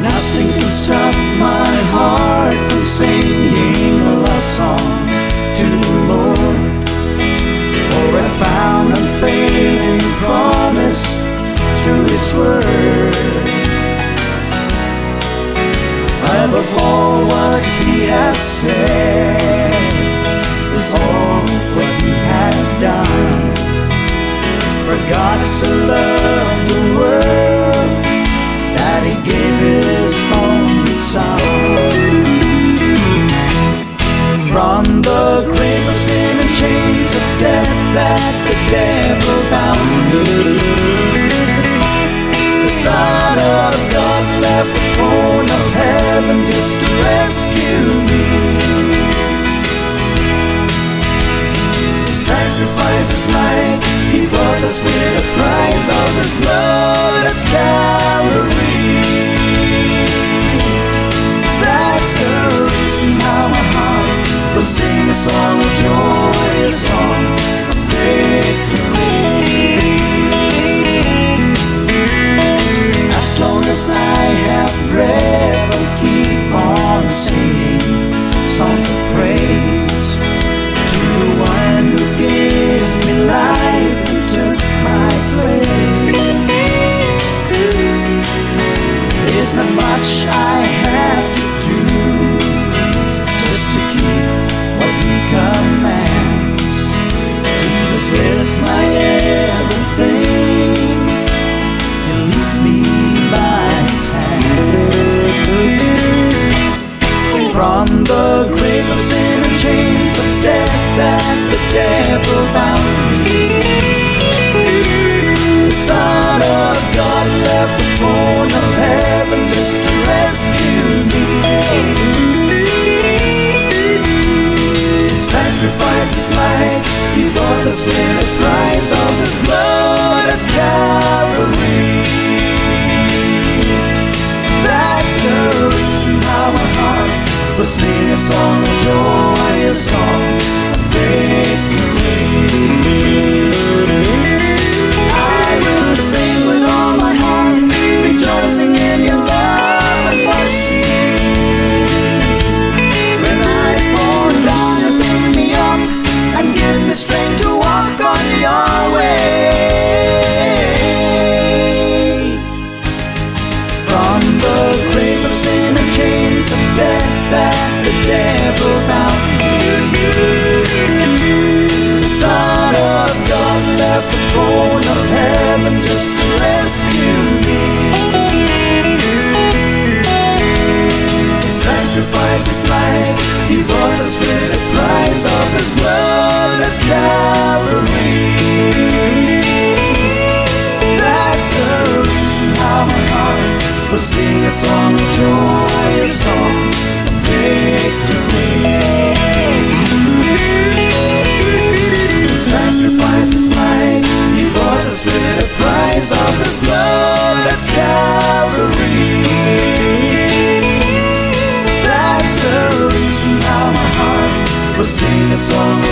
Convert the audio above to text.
Nothing can stop my heart from singing a love song to the Lord. For I found unfailing promise through His Word. Above all what He has said The of sin and chains of death that the devil bound me. The Son of God left the throne of heaven just to rescue me. Will sing a song of joy, a song of victory. From the grave of sin and chains of death that the devil bound me. The Son of God left the throne of heaven just to rescue me. He sacrificed his life, he bought us with will sing a song of joy, a song of victory. I will sing with all my heart, rejoicing in your love and mercy. When I fall down, you pick me up and give me strength to walk on your way. to sing a song, of joy, a song, of victory. The sacrifice is mine, he bought us with the price of his blood at Calvary. That's the reason how my heart will sing a song,